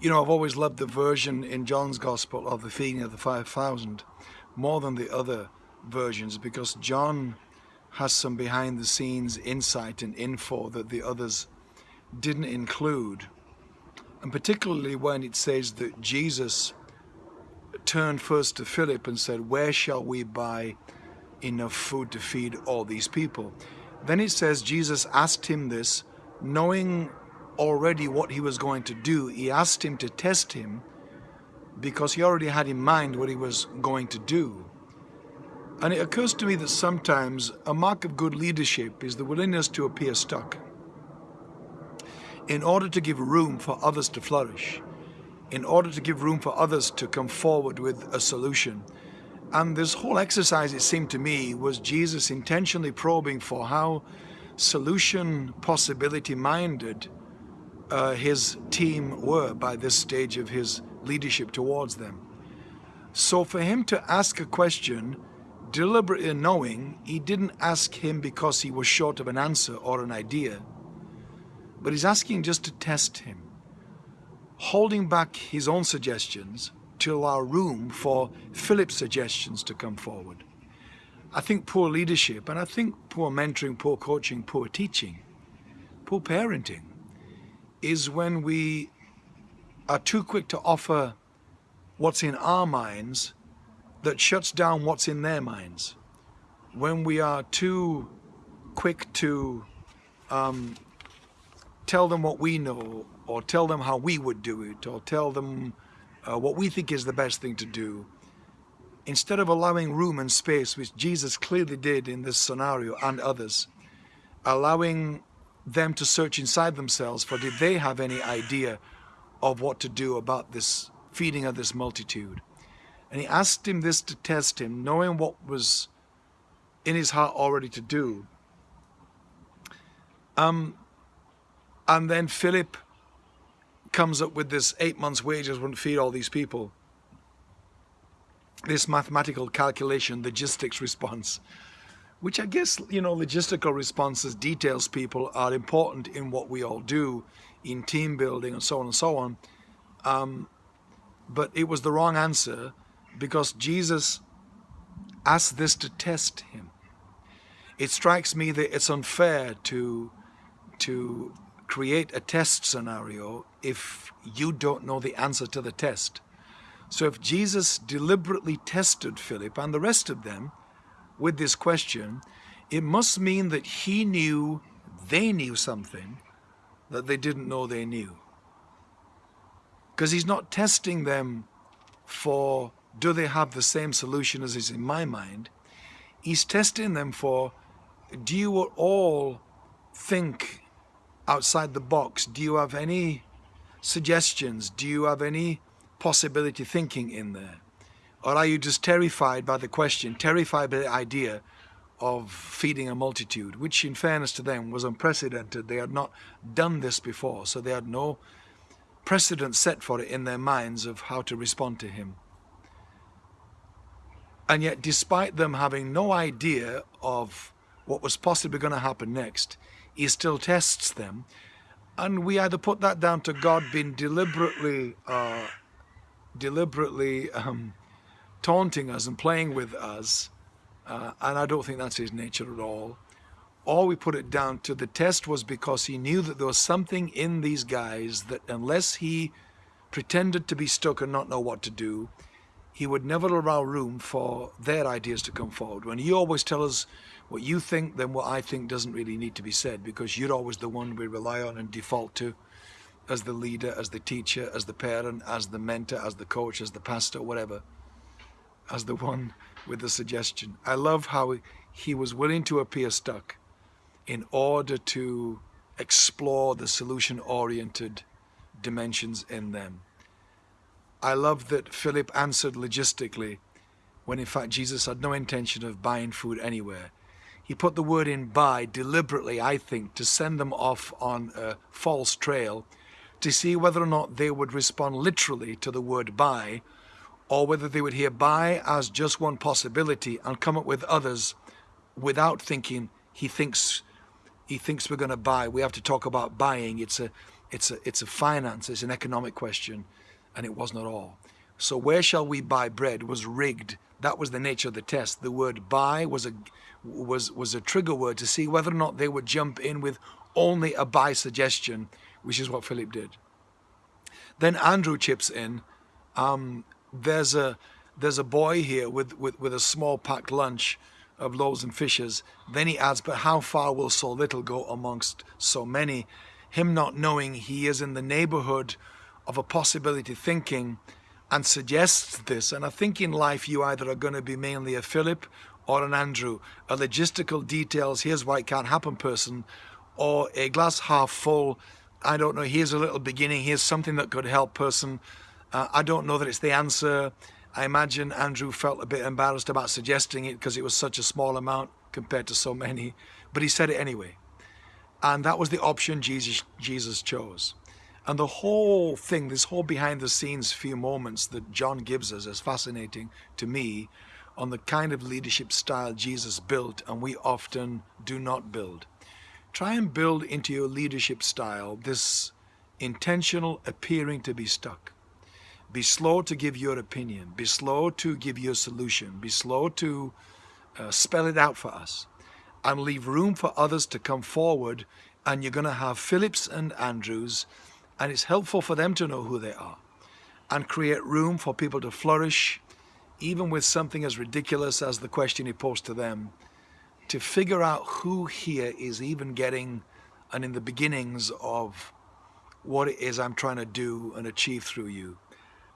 You know, I've always loved the version in John's Gospel of the feeding of the 5,000 more than the other versions because John has some behind the scenes insight and info that the others didn't include. And particularly when it says that Jesus turned first to Philip and said, where shall we buy enough food to feed all these people? Then it says Jesus asked him this knowing already what he was going to do. He asked him to test him because he already had in mind what he was going to do. And it occurs to me that sometimes a mark of good leadership is the willingness to appear stuck in order to give room for others to flourish, in order to give room for others to come forward with a solution. And this whole exercise, it seemed to me, was Jesus intentionally probing for how solution possibility minded uh, his team were by this stage of his leadership towards them. So for him to ask a question, deliberately knowing he didn't ask him because he was short of an answer or an idea, but he's asking just to test him, holding back his own suggestions to allow room for Philip's suggestions to come forward. I think poor leadership, and I think poor mentoring, poor coaching, poor teaching, poor parenting, is when we are too quick to offer what's in our minds that shuts down what's in their minds. When we are too quick to um, tell them what we know or tell them how we would do it or tell them uh, what we think is the best thing to do, instead of allowing room and space, which Jesus clearly did in this scenario and others, allowing them to search inside themselves for did they have any idea of what to do about this feeding of this multitude. And he asked him this to test him, knowing what was in his heart already to do. Um, and then Philip comes up with this eight months wages wouldn't feed all these people. This mathematical calculation, logistics response which I guess, you know, logistical responses, details people are important in what we all do in team building and so on and so on. Um, but it was the wrong answer because Jesus asked this to test him. It strikes me that it's unfair to, to create a test scenario if you don't know the answer to the test. So if Jesus deliberately tested Philip and the rest of them, with this question, it must mean that he knew they knew something that they didn't know they knew. Because he's not testing them for do they have the same solution as is in my mind. He's testing them for do you all think outside the box? Do you have any suggestions? Do you have any possibility thinking in there? Or are you just terrified by the question, terrified by the idea of feeding a multitude, which in fairness to them was unprecedented. They had not done this before, so they had no precedent set for it in their minds of how to respond to him. And yet, despite them having no idea of what was possibly going to happen next, he still tests them. And we either put that down to God being deliberately, uh, deliberately um, taunting us and playing with us, uh, and I don't think that's his nature at all. All we put it down to the test was because he knew that there was something in these guys that unless he pretended to be stuck and not know what to do, he would never allow room for their ideas to come forward. When you always tell us what you think, then what I think doesn't really need to be said because you're always the one we rely on and default to as the leader, as the teacher, as the parent, as the mentor, as the coach, as the pastor, whatever as the one with the suggestion. I love how he was willing to appear stuck in order to explore the solution-oriented dimensions in them. I love that Philip answered logistically when in fact Jesus had no intention of buying food anywhere. He put the word in buy deliberately, I think, to send them off on a false trail to see whether or not they would respond literally to the word buy or whether they would hear buy as just one possibility and come up with others without thinking he thinks he thinks we're going to buy. We have to talk about buying. It's a It's a, it's a finance, it's an economic question, and it wasn't at all. So where shall we buy bread was rigged. That was the nature of the test. The word buy was a was was a trigger word to see whether or not they would jump in with only a buy suggestion, which is what Philip did. Then Andrew chips in. Um, there's a there's a boy here with, with, with a small packed lunch of loaves and fishes. Then he adds, but how far will so little go amongst so many? Him not knowing he is in the neighborhood of a possibility thinking and suggests this. And I think in life you either are going to be mainly a Philip or an Andrew, a logistical details, here's why it can't happen person, or a glass half full, I don't know, here's a little beginning, here's something that could help person. Uh, I don't know that it's the answer. I imagine Andrew felt a bit embarrassed about suggesting it because it was such a small amount compared to so many, but he said it anyway. And that was the option Jesus, Jesus chose. And the whole thing, this whole behind the scenes few moments that John gives us is fascinating to me on the kind of leadership style Jesus built and we often do not build. Try and build into your leadership style this intentional appearing to be stuck. Be slow to give your opinion. Be slow to give your solution. Be slow to uh, spell it out for us and leave room for others to come forward and you're going to have Phillips and Andrews and it's helpful for them to know who they are and create room for people to flourish even with something as ridiculous as the question he posed to them to figure out who here is even getting and in the beginnings of what it is I'm trying to do and achieve through you.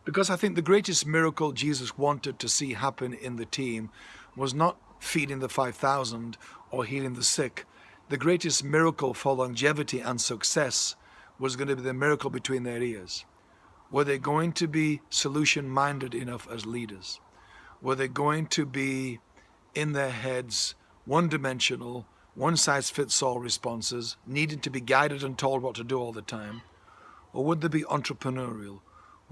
Because I think the greatest miracle Jesus wanted to see happen in the team was not feeding the 5,000 or healing the sick. The greatest miracle for longevity and success was going to be the miracle between their ears. Were they going to be solution-minded enough as leaders? Were they going to be in their heads one-dimensional, one-size-fits-all responses, needing to be guided and told what to do all the time? Or would they be entrepreneurial?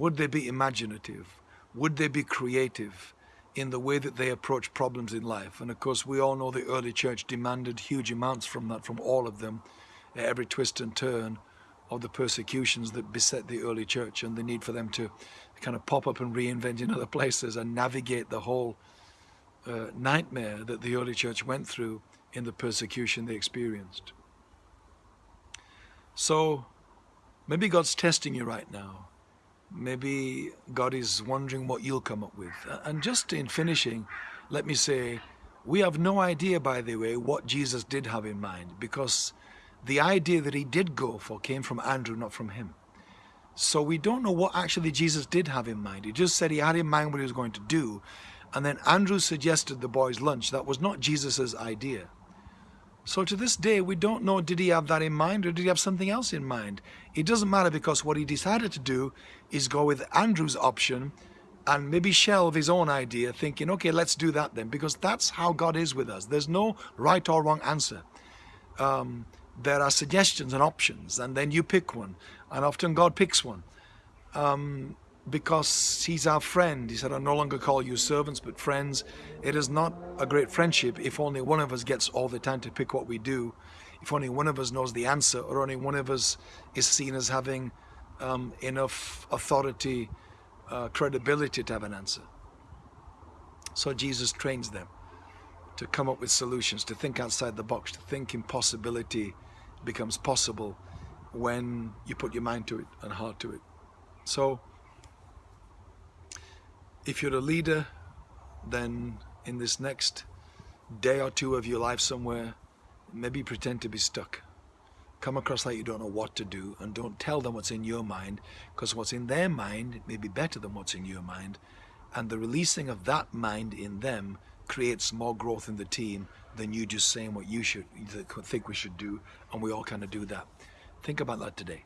Would they be imaginative? Would they be creative in the way that they approach problems in life? And of course, we all know the early church demanded huge amounts from that, from all of them, every twist and turn of the persecutions that beset the early church and the need for them to kind of pop up and reinvent in other places and navigate the whole uh, nightmare that the early church went through in the persecution they experienced. So maybe God's testing you right now. Maybe God is wondering what you'll come up with. And just in finishing, let me say, we have no idea, by the way, what Jesus did have in mind because the idea that he did go for came from Andrew, not from him. So we don't know what actually Jesus did have in mind. He just said he had in mind what he was going to do. And then Andrew suggested the boys' lunch. That was not Jesus's idea. So to this day, we don't know did he have that in mind or did he have something else in mind. It doesn't matter because what he decided to do is go with Andrew's option and maybe shelve his own idea thinking, okay, let's do that then because that's how God is with us. There's no right or wrong answer. Um, there are suggestions and options and then you pick one and often God picks one um, because he's our friend. He said I no longer call you servants but friends. It is not a great friendship if only one of us gets all the time to pick what we do. If only one of us knows the answer or only one of us is seen as having um, enough authority uh, credibility to have an answer. So Jesus trains them to come up with solutions to think outside the box to think impossibility becomes possible when you put your mind to it and heart to it. So, if you're a leader, then in this next day or two of your life somewhere, maybe pretend to be stuck. Come across like you don't know what to do and don't tell them what's in your mind because what's in their mind may be better than what's in your mind. And the releasing of that mind in them creates more growth in the team than you just saying what you should think we should do and we all kind of do that. Think about that today